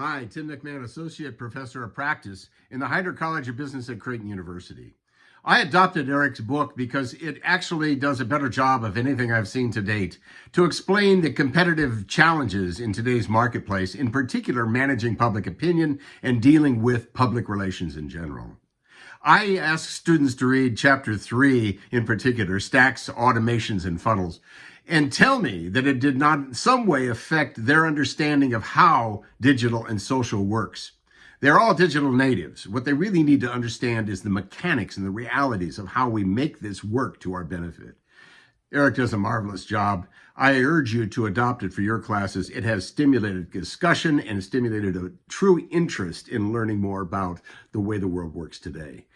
Hi, Tim McMahon, Associate Professor of Practice in the Heider College of Business at Creighton University. I adopted Eric's book because it actually does a better job of anything I've seen to date to explain the competitive challenges in today's marketplace, in particular managing public opinion and dealing with public relations in general. I ask students to read chapter three in particular, stacks, automations, and funnels, and tell me that it did not in some way affect their understanding of how digital and social works. They're all digital natives. What they really need to understand is the mechanics and the realities of how we make this work to our benefit. Eric does a marvelous job. I urge you to adopt it for your classes. It has stimulated discussion and stimulated a true interest in learning more about the way the world works today.